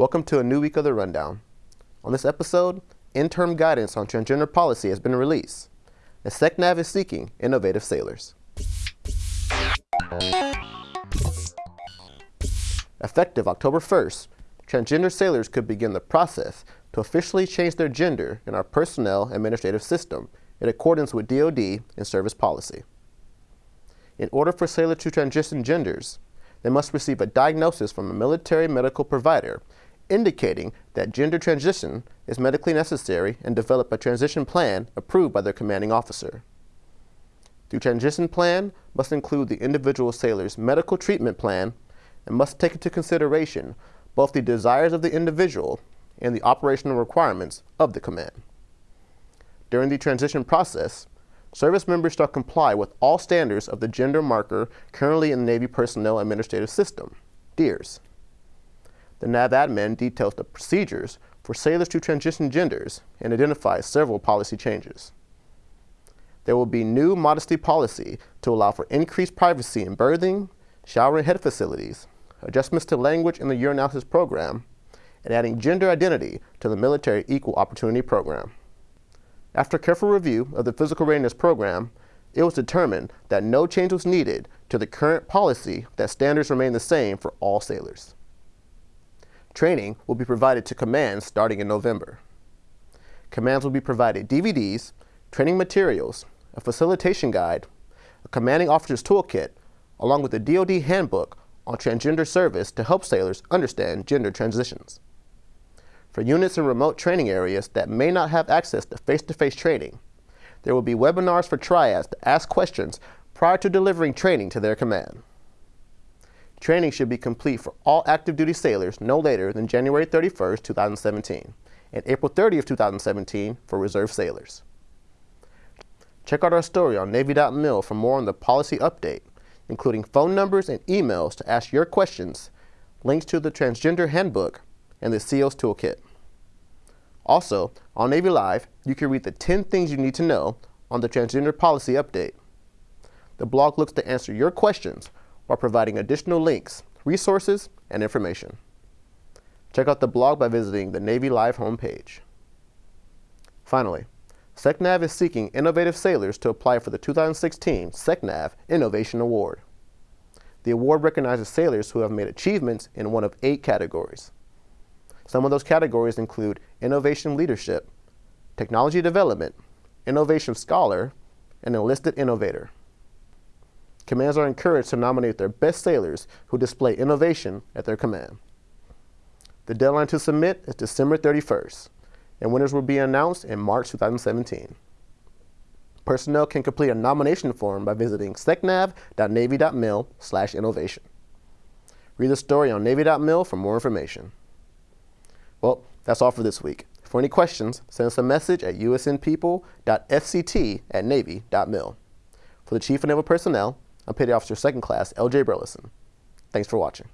Welcome to a new week of the Rundown. On this episode, interim guidance on transgender policy has been released, and SECNAV is seeking innovative sailors. Effective October 1st, transgender sailors could begin the process to officially change their gender in our personnel administrative system in accordance with DoD and service policy. In order for sailors to transition genders, they must receive a diagnosis from a military medical provider indicating that gender transition is medically necessary and develop a transition plan approved by their commanding officer. The transition plan must include the individual sailor's medical treatment plan and must take into consideration both the desires of the individual and the operational requirements of the command. During the transition process, service members shall comply with all standards of the gender marker currently in the Navy Personnel Administrative System, DEERS. The NAV admin details the procedures for sailors to transition genders and identifies several policy changes. There will be new modesty policy to allow for increased privacy in berthing, shower and head facilities, adjustments to language in the urinalysis program, and adding gender identity to the military equal opportunity program. After careful review of the physical readiness program, it was determined that no change was needed to the current policy that standards remain the same for all sailors. Training will be provided to commands starting in November. Commands will be provided DVDs, training materials, a facilitation guide, a commanding officer's toolkit, along with a DoD handbook on transgender service to help sailors understand gender transitions. For units in remote training areas that may not have access to face-to-face -face training, there will be webinars for triads to ask questions prior to delivering training to their command. Training should be complete for all active duty sailors no later than January 31, 2017, and April 30, 2017 for reserve sailors. Check out our story on Navy.mil for more on the policy update, including phone numbers and emails to ask your questions, links to the Transgender Handbook, and the SEALS Toolkit. Also, on Navy Live, you can read the 10 things you need to know on the Transgender Policy Update. The blog looks to answer your questions while providing additional links, resources, and information. Check out the blog by visiting the Navy Live homepage. Finally, SECNAV is seeking innovative sailors to apply for the 2016 SECNAV Innovation Award. The award recognizes sailors who have made achievements in one of eight categories. Some of those categories include innovation leadership, technology development, innovation scholar, and enlisted innovator commands are encouraged to nominate their best sailors who display innovation at their command. The deadline to submit is December 31st, and winners will be announced in March 2017. Personnel can complete a nomination form by visiting secnav.navy.mil slash innovation. Read the story on Navy.mil for more information. Well, that's all for this week. For any questions, send us a message at usnpeople.fct at navy.mil. For the Chief of Naval Personnel, I'm Petty Officer Second Class L.J. Burleson. Thanks for watching.